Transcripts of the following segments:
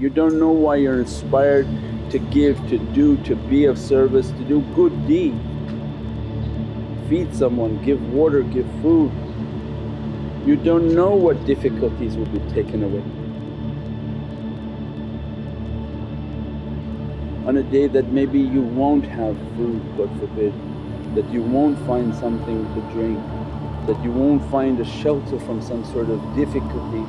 You don't know why you're inspired to give, to do, to be of service, to do good deed. Feed someone, give water, give food. You don't know what difficulties will be taken away. On a day that maybe you won't have food God forbid, that you won't find something to drink, that you won't find a shelter from some sort of difficulty.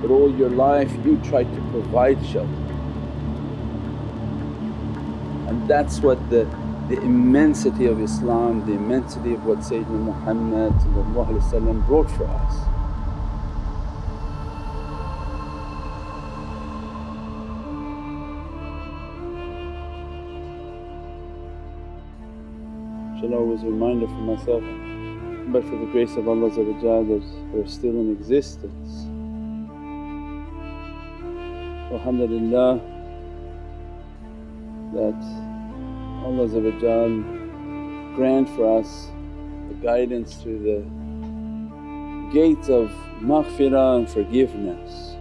But all your life you tried to provide shelter. And that's what the, the immensity of Islam, the immensity of what Sayyidina Muhammad brought for us. inshaAllah was a reminder for myself but for the grace of Allah that we're still in existence. Alhamdulillah that Allah grant for us the guidance through the gates of maghfirah and forgiveness.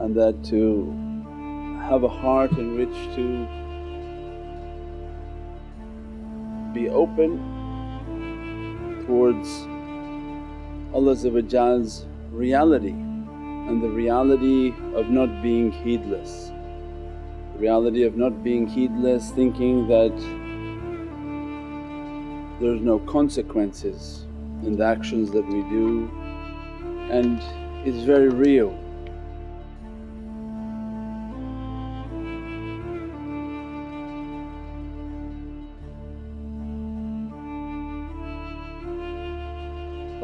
and that to have a heart in which to be open towards Allah's reality and the reality of not being heedless. The reality of not being heedless thinking that there's no consequences in the actions that we do and it's very real.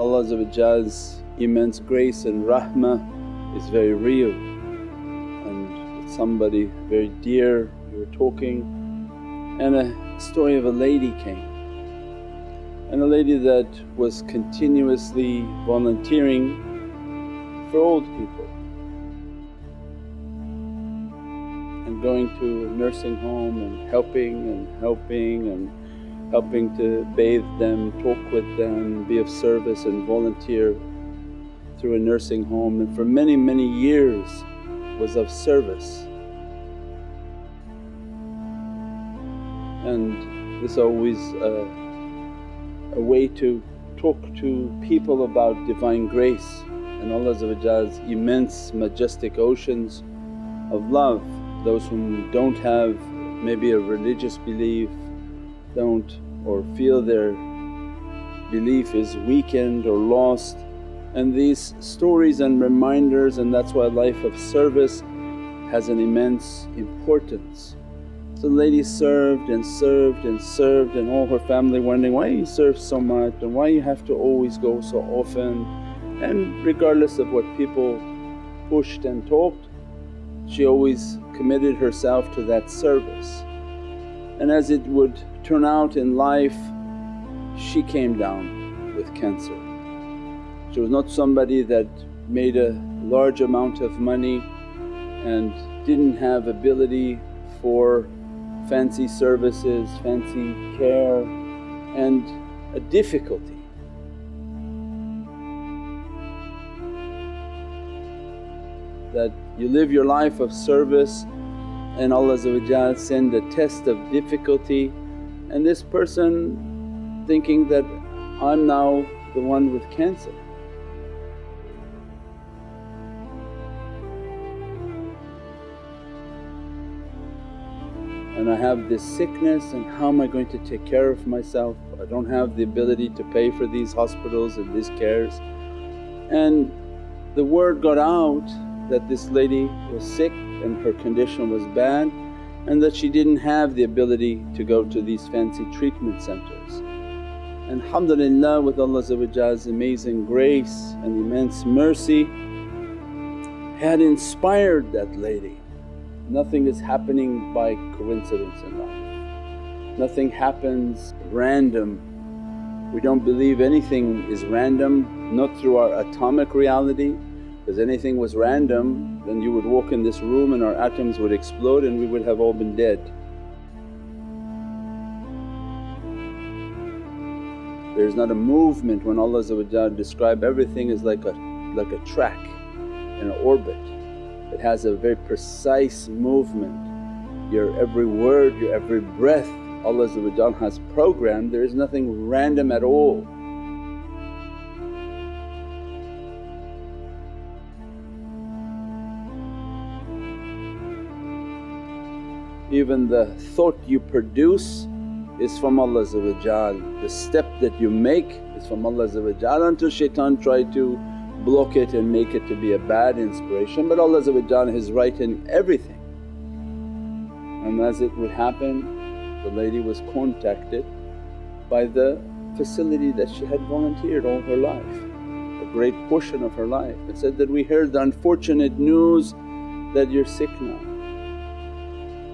Allah's immense grace and rahmah is very real. And with somebody very dear we were talking and a story of a lady came. And a lady that was continuously volunteering for old people. And going to a nursing home and helping and helping and helping to bathe them, talk with them, be of service and volunteer through a nursing home and for many many years was of service. And this always a, a way to talk to people about Divine grace and Allah's immense majestic oceans of love. Those whom don't have maybe a religious belief don't or feel their belief is weakened or lost and these stories and reminders and that's why life of service has an immense importance. So the lady served and served and served and all her family wondering, why you serve so much and why you have to always go so often and regardless of what people pushed and talked she always committed herself to that service. And as it would turn out in life, she came down with cancer. She was not somebody that made a large amount of money and didn't have ability for fancy services, fancy care and a difficulty. That you live your life of service and Allah send a test of difficulty and this person thinking that I'm now the one with cancer. And I have this sickness and how am I going to take care of myself? I don't have the ability to pay for these hospitals and these cares. And the word got out that this lady was sick and her condition was bad and that she didn't have the ability to go to these fancy treatment centers. And alhamdulillah with Allah's amazing grace and immense mercy had inspired that lady. Nothing is happening by coincidence in life, nothing happens random. We don't believe anything is random, not through our atomic reality because anything was random then you would walk in this room and our atoms would explode and we would have all been dead. There's not a movement when Allah describe everything is like a, like a track in an orbit. It has a very precise movement. Your every word, your every breath Allah has programmed, there is nothing random at all. Even the thought you produce is from Allah the step that you make is from Allah until shaitan try to block it and make it to be a bad inspiration. But Allah is right in everything. And as it would happen the lady was contacted by the facility that she had volunteered all her life, a great portion of her life and said that, we heard the unfortunate news that you're sick now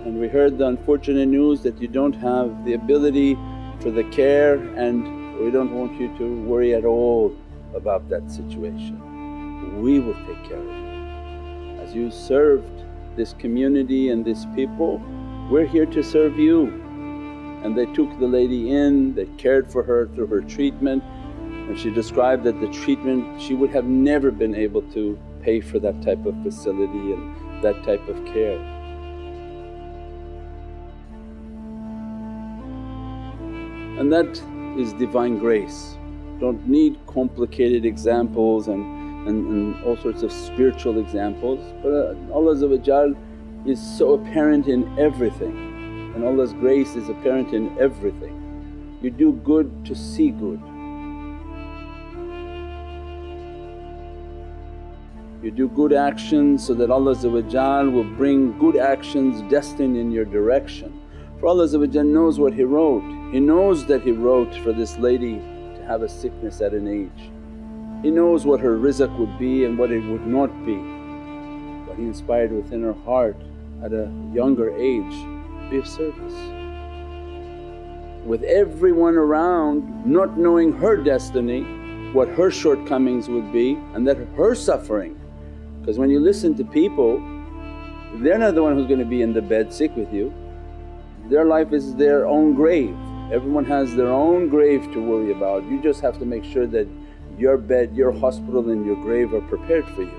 and we heard the unfortunate news that you don't have the ability for the care and we don't want you to worry at all about that situation. We will take care of you. As you served this community and this people, we're here to serve you. And they took the lady in, they cared for her through her treatment and she described that the treatment she would have never been able to pay for that type of facility and that type of care. And that is divine grace. Don't need complicated examples and, and, and all sorts of spiritual examples but uh, Allah is so apparent in everything and Allah's grace is apparent in everything. You do good to see good. You do good actions so that Allah will bring good actions destined in your direction. For Allah knows what He wrote, He knows that He wrote for this lady to have a sickness at an age. He knows what her rizq would be and what it would not be. But He inspired within her heart at a younger age, be of service. With everyone around not knowing her destiny, what her shortcomings would be and that her suffering. Because when you listen to people, they're not the one who's going to be in the bed sick with you, their life is their own grave. Everyone has their own grave to worry about. You just have to make sure that your bed, your hospital and your grave are prepared for you.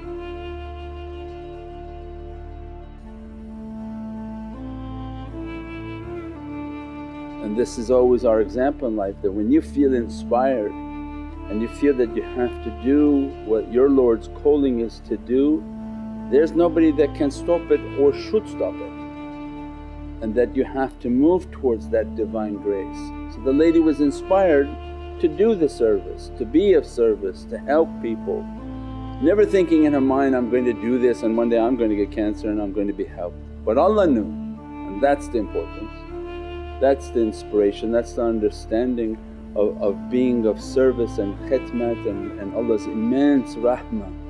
And this is always our example in life that when you feel inspired and you feel that you have to do what your Lord's calling is to do, there's nobody that can stop it or should stop it and that you have to move towards that Divine grace. So the lady was inspired to do the service, to be of service, to help people. Never thinking in her mind, I'm going to do this and one day I'm going to get cancer and I'm going to be helped. But Allah knew and that's the importance. That's the inspiration, that's the understanding of, of being of service and khidmat and, and Allah's immense rahmah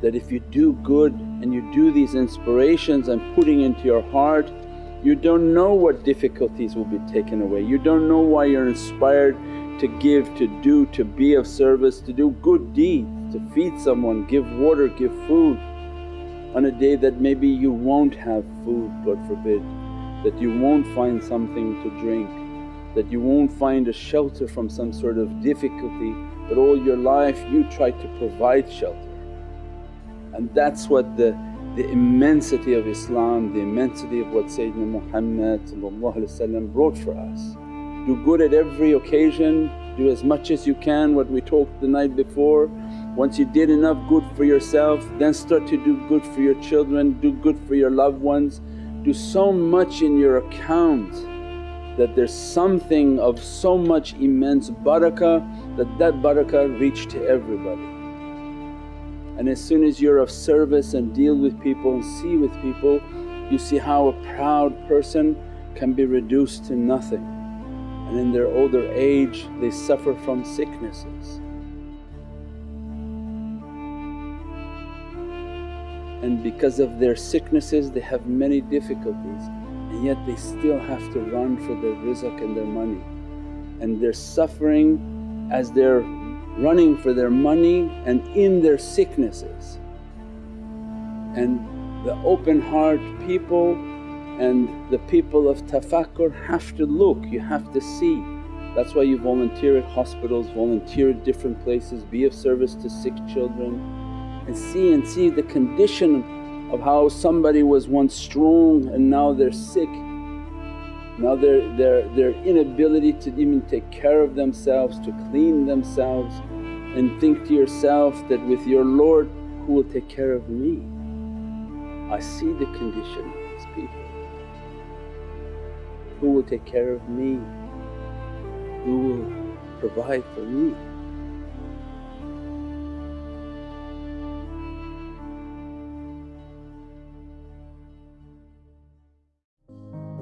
that if you do good and you do these inspirations and putting into your heart you don't know what difficulties will be taken away, you don't know why you're inspired to give, to do, to be of service, to do good deeds, to feed someone, give water, give food on a day that maybe you won't have food God forbid, that you won't find something to drink, that you won't find a shelter from some sort of difficulty but all your life you try to provide shelter. And that's what the the immensity of Islam, the immensity of what Sayyidina Muhammad brought for us. Do good at every occasion, do as much as you can what we talked the night before. Once you did enough good for yourself then start to do good for your children, do good for your loved ones. Do so much in your account that there's something of so much immense barakah that that barakah reach to everybody. And as soon as you're of service and deal with people and see with people, you see how a proud person can be reduced to nothing and in their older age they suffer from sicknesses. And because of their sicknesses they have many difficulties and yet they still have to run for their rizq and their money. And they're suffering as they're running for their money and in their sicknesses. And the open heart people and the people of tafakkur have to look, you have to see That's why you volunteer at hospitals, volunteer at different places, be of service to sick children and see and see the condition of how somebody was once strong and now they're sick. Now their, their, their inability to even take care of themselves, to clean themselves and think to yourself that with your Lord who will take care of me? I see the condition of these people. Who will take care of me? Who will provide for me?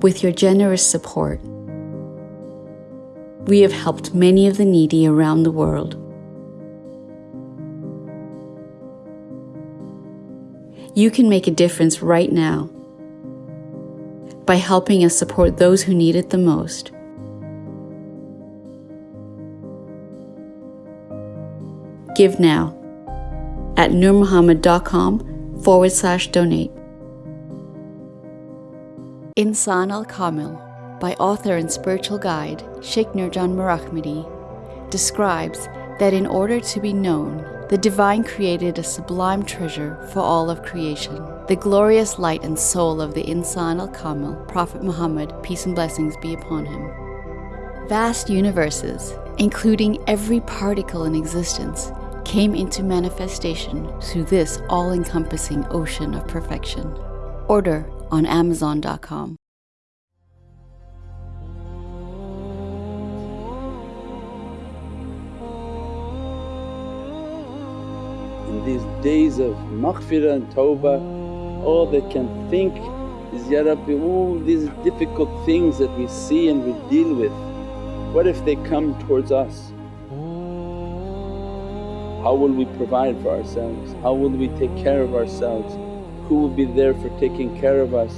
With your generous support, we have helped many of the needy around the world. You can make a difference right now by helping us support those who need it the most. Give now at nurmuhammad.com forward slash donate. Insan al Kamil by author and spiritual guide Sheikh Nurjan Mirahmadi describes that in order to be known, the Divine created a sublime treasure for all of creation, the glorious light and soul of the Insan al Kamil, Prophet Muhammad, peace and blessings be upon him. Vast universes, including every particle in existence, came into manifestation through this all encompassing ocean of perfection. Order on Amazon.com. In these days of maghfirah and tawbah, all they can think is, Ya Rabbi, all these difficult things that we see and we deal with, what if they come towards us? How will we provide for ourselves? How will we take care of ourselves? Who will be there for taking care of us?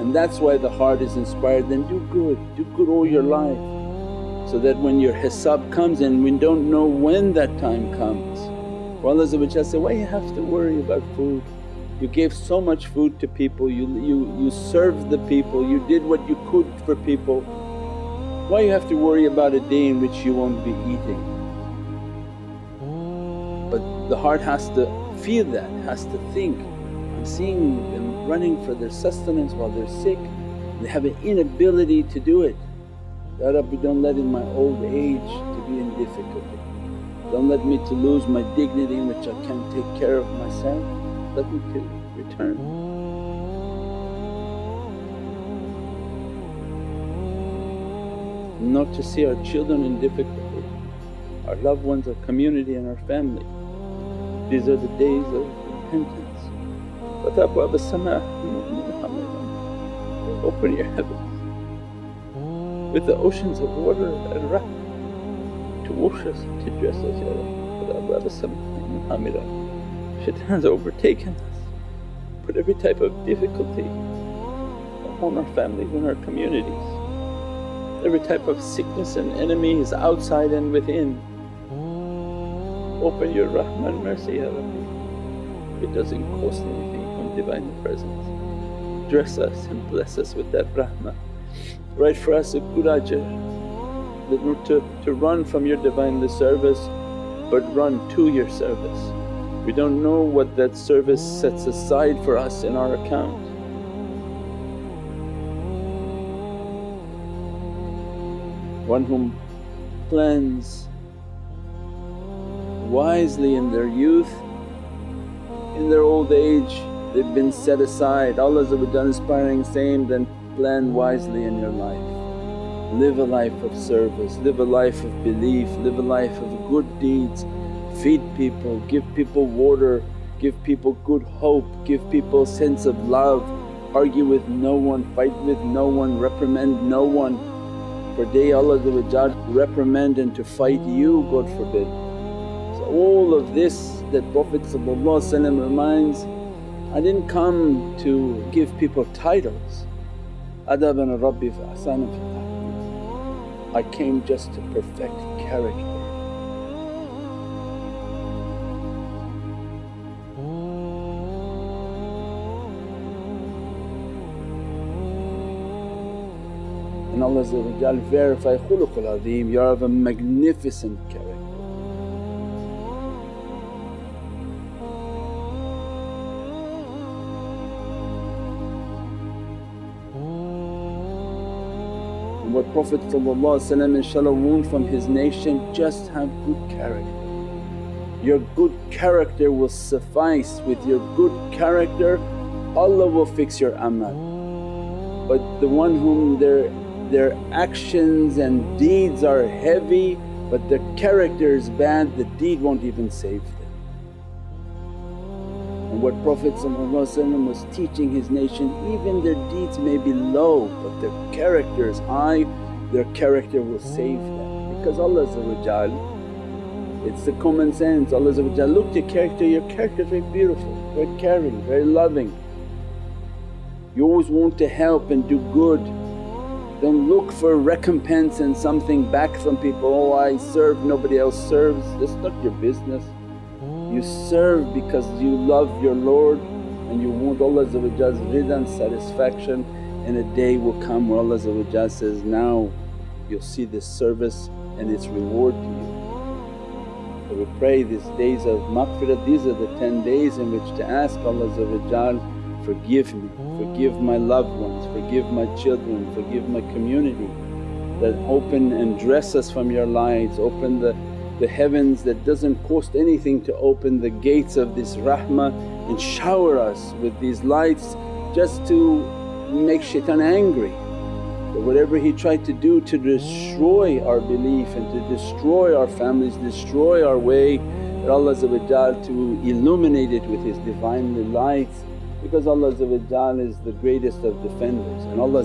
And that's why the heart is inspired, then do good, do good all your life so that when your hisab comes and we don't know when that time comes. For Allah say, why you have to worry about food? You gave so much food to people, you, you, you served the people, you did what you could for people. Why you have to worry about a day in which you won't be eating? But the heart has to feel that, has to think, I'm seeing them running for their sustenance while they're sick, they have an inability to do it. Ya Rabbi don't let in my old age to be in difficulty. Don't let me to lose my dignity in which I can't take care of myself let me to return. Not to see our children in difficulty, our loved ones, our community and our family. These are the days of repentance. Open your heavens with the oceans of water and rahmah to wash us, to dress us, Ya Rabbi shaitan's overtaken us, put every type of difficulty upon our families and our communities. Every type of sickness and enemy is outside and within. Open your rahmah mercy Rabbi. It doesn't cost anything from Divine Presence. Dress us and bless us with that rahmah. Write for us a good ajr to, to run from your Divinely service but run to your service. We don't know what that service sets aside for us in our account. One whom plans wisely in their youth, in their old age they've been set aside. Allah inspiring saying, then plan wisely in your life. Live a life of service, live a life of belief, live a life of good deeds. Feed people, give people water, give people good hope, give people sense of love, argue with no one, fight with no one, reprimand no one. For day Allah reprimand and to fight you God forbid. So all of this that Prophet reminds, I didn't come to give people titles, adaban rabbi ahsana fi I came just to perfect character. Allah verify khuluqul azim, you're of a magnificent character. And what Prophet inshaAllah want from his nation just have good character. Your good character will suffice, with your good character Allah will fix your amal. But the one whom their, their actions and deeds are heavy but their character is bad, the deed won't even save them. And what Prophet was teaching his nation, even their deeds may be low but their character is high, their character will save them because Allah it's the common sense. Allah look your character, your character is very beautiful, very caring, very loving. You always want to help and do good. Don't look for recompense and something back from people, oh I serve, nobody else serves. That's not your business. You oh. serve because you love your Lord and you want Allah's rida and satisfaction and a day will come where Allah says, now you'll see this service and its reward to you. So we pray these days of maghfirah, these are the 10 days in which to ask Allah forgive me, forgive my loved ones, forgive my children, forgive my community. That open and dress us from your lights, open the, the heavens that doesn't cost anything to open the gates of this rahmah and shower us with these lights just to make shaitan angry. That whatever he tried to do to destroy our belief and to destroy our families, destroy our way that Allah to illuminate it with His Divinely lights because Allah is the greatest of defenders and Allah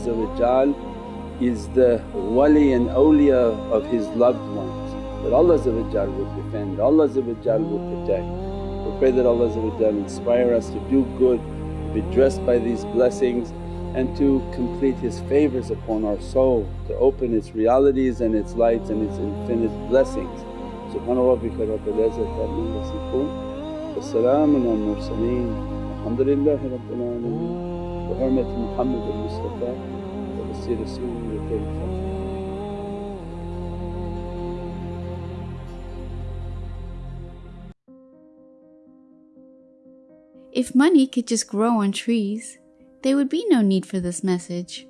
is the wali and awliya of His loved ones that Allah would defend, Allah would protect. We pray that Allah inspire us to do good, be dressed by these blessings and to complete His favours upon our soul, to open its realities and its lights and its infinite blessings. Subhana rabbika rabbil izzati amma yasifoon wa salaamun al mursaleen alhamdulillahi rabbil alameen oh. bi hurmati Muhammad al-Mustafa wa bi Rasulil If money could just grow on trees, there would be no need for this message.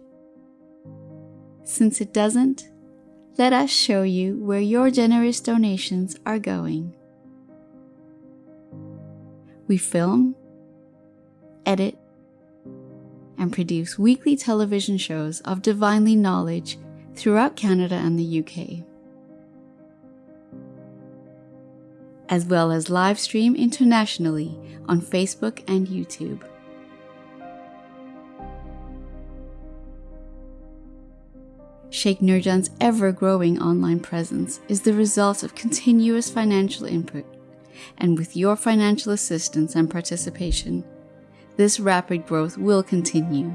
Since it doesn't, let us show you where your generous donations are going. We film, edit, and produce weekly television shows of divinely knowledge throughout Canada and the UK, as well as live stream internationally on Facebook and YouTube. Sheikh Nurjan's ever growing online presence is the result of continuous financial input, and with your financial assistance and participation, this rapid growth will continue.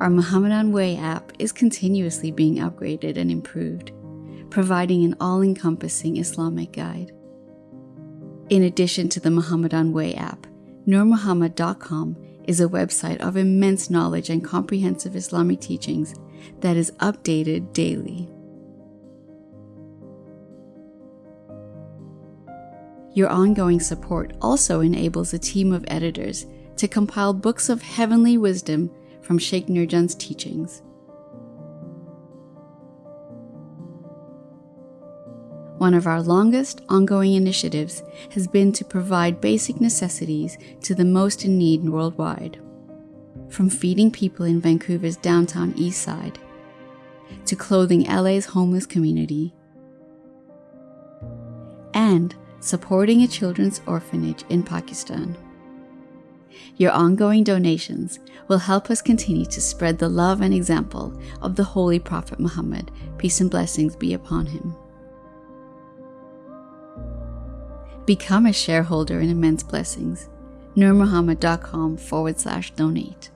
Our Muhammadan Way app is continuously being upgraded and improved, providing an all encompassing Islamic guide. In addition to the Muhammadan Way app, NurMuhammad.com is a website of immense knowledge and comprehensive Islamic teachings that is updated daily. Your ongoing support also enables a team of editors to compile books of heavenly wisdom from Sheikh Nurjan's teachings. One of our longest ongoing initiatives has been to provide basic necessities to the most in need worldwide. From feeding people in Vancouver's downtown east side, to clothing LA's homeless community, and supporting a children's orphanage in Pakistan. Your ongoing donations will help us continue to spread the love and example of the Holy Prophet Muhammad, peace and blessings be upon him. Become a shareholder in Immense Blessings. NurMuhammad.com forward slash donate.